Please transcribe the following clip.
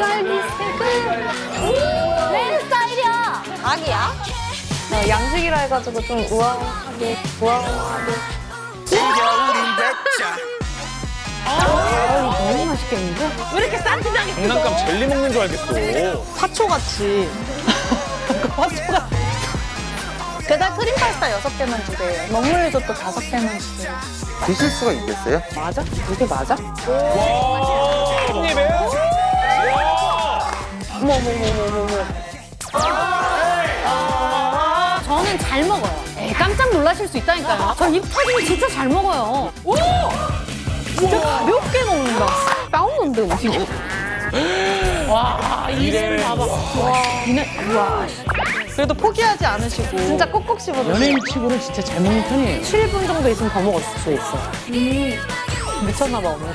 색깔 내 스타일이야 아기야? 나 양식이라 해가지고 좀 우아하게 우아하게 아, 너무 맛있겠는데? 왜 이렇게 쌈장이 장난감 젤리 먹는 줄 알겠어 화초같이 화초같 그 배달 크림 파스타 여섯 개만 주세요 먹물리조또 다섯 개만 주세요 드실 수가 있겠어요? 맞아? 이게 맞아? 어머, 어머, 어머, 어머, 어머. 저는 잘 먹어요. 에이, 깜짝 놀라실 수 있다니까요. 저 입 터지면 진짜 잘 먹어요. 진짜 가볍게 먹는다. 싸우는데 음식이 와, 이래 봐봐. 와, 이네, 와. 그래도 포기하지 않으시고. 진짜 꼭꼭 씹어 드세요 연예인 치고는 진짜 잘 먹는 편이에요. 7분 정도 있으면 더 먹을 수 있어. 미쳤나 봐, 오늘.